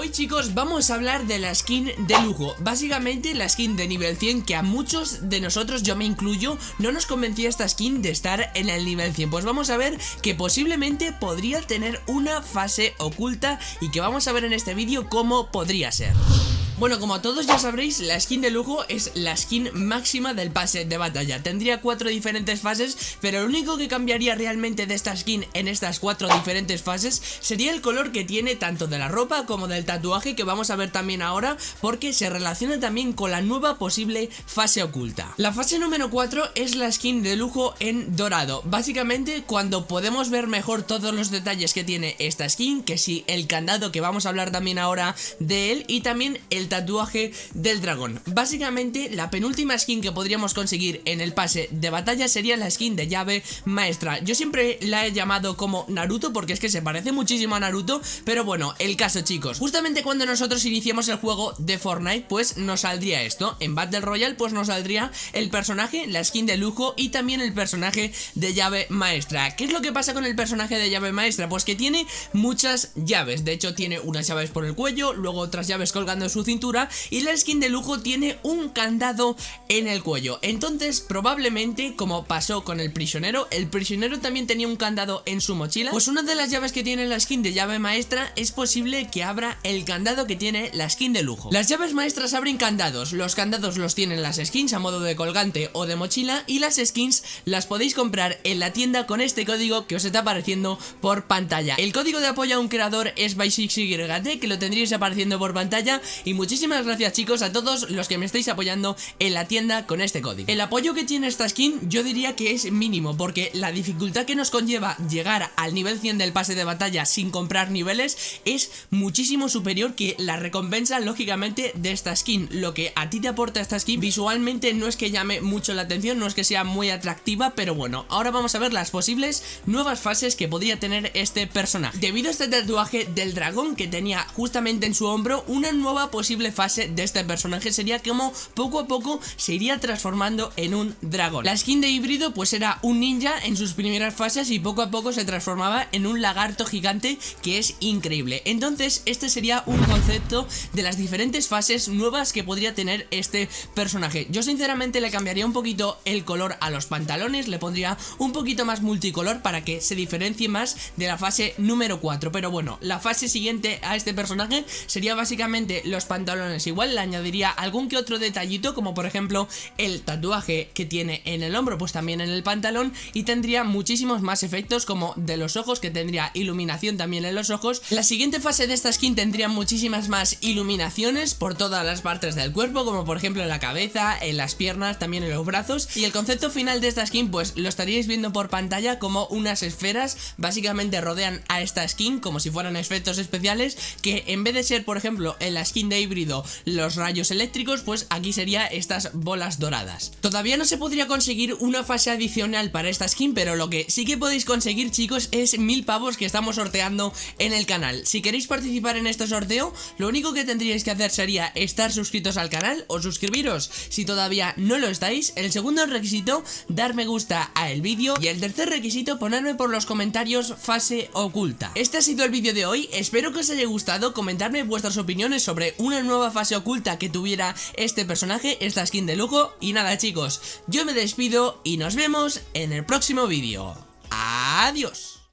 Hoy chicos vamos a hablar de la skin de lujo. Básicamente la skin de nivel 100 que a muchos de nosotros, yo me incluyo No nos convencía esta skin de estar en el nivel 100 Pues vamos a ver que posiblemente podría tener una fase oculta Y que vamos a ver en este vídeo cómo podría ser bueno, como todos ya sabréis, la skin de lujo es la skin máxima del pase de batalla. Tendría cuatro diferentes fases, pero lo único que cambiaría realmente de esta skin en estas cuatro diferentes fases Sería el color que tiene tanto de la ropa como del tatuaje que vamos a ver también ahora Porque se relaciona también con la nueva posible fase oculta. La fase número 4 es la skin de lujo en dorado. Básicamente cuando podemos ver mejor todos los detalles que tiene esta skin Que si el candado que vamos a hablar también ahora de él Y también el tatuaje del dragón. Básicamente la penúltima skin que podríamos conseguir en el pase de batalla sería la skin de llave maestra. Yo siempre la he llamado como Naruto porque es que se parece muchísimo a Naruto Pero bueno, el caso chicos. Justamente cuando nosotros iniciemos el juego de Fortnite pues nos saldría esto. En Battle Royale pues nos saldría el personaje, la skin de lujo y también el personaje de llave maestra. ¿Qué es lo que pasa con el personaje de llave maestra? Pues que tiene muchas llaves. De hecho tiene unas llaves por el cuello, luego otras llaves colgando su y la skin de lujo tiene un candado en el cuello. Entonces probablemente como pasó con el prisionero, el prisionero también tenía un candado en su mochila, pues una de las llaves que tiene la skin de llave maestra es posible que abra el candado que tiene la skin de lujo. Las llaves maestras abren candados, los candados los tienen las skins a modo de colgante o de mochila y las skins las podéis comprar en la tienda con este código que os está apareciendo por pantalla. El código de apoyo a un creador es by que lo tendréis apareciendo por pantalla muchísimas gracias chicos a todos los que me estáis apoyando en la tienda con este código. El apoyo que tiene esta skin yo diría que es mínimo porque la dificultad que nos conlleva llegar al nivel 100 del pase de batalla sin comprar niveles es muchísimo superior que la recompensa lógicamente de esta skin. Lo que a ti te aporta esta skin visualmente no es que llame mucho la atención, no es que sea muy atractiva pero bueno, ahora vamos a ver las posibles nuevas fases que podría tener este personaje. Debido a este tatuaje del dragón que tenía justamente en su hombro una nueva fase de este personaje sería como poco a poco se iría transformando en un dragón. La skin de híbrido pues era un ninja en sus primeras fases y poco a poco se transformaba en un lagarto gigante que es increíble. Entonces este sería un concepto de las diferentes fases nuevas que podría tener este personaje. Yo sinceramente le cambiaría un poquito el color a los pantalones, le pondría un poquito más multicolor para que se diferencie más de la fase número 4. Pero bueno, la fase siguiente a este personaje sería básicamente los pantalones igual le añadiría algún que otro detallito como por ejemplo el tatuaje que tiene en el hombro pues también en el pantalón y tendría muchísimos más efectos como de los ojos que tendría iluminación también en los ojos. La siguiente fase de esta skin tendría muchísimas más iluminaciones por todas las partes del cuerpo como por ejemplo en la cabeza, en las piernas, también en los brazos. Y el concepto final de esta skin pues lo estaríais viendo por pantalla como unas esferas básicamente rodean a esta skin como si fueran efectos especiales que en vez de ser por ejemplo en la skin de los rayos eléctricos, pues aquí sería estas bolas doradas. Todavía no se podría conseguir una fase adicional para esta skin, pero lo que sí que podéis conseguir, chicos, es mil pavos que estamos sorteando en el canal. Si queréis participar en este sorteo, lo único que tendríais que hacer sería estar suscritos al canal o suscribiros si todavía no lo estáis. El segundo requisito, dar me gusta a el vídeo. Y el tercer requisito, ponerme por los comentarios fase oculta. Este ha sido el vídeo de hoy, espero que os haya gustado, comentarme vuestras opiniones sobre una nueva fase oculta que tuviera este personaje, esta skin de lujo. Y nada chicos, yo me despido y nos vemos en el próximo vídeo. Adiós.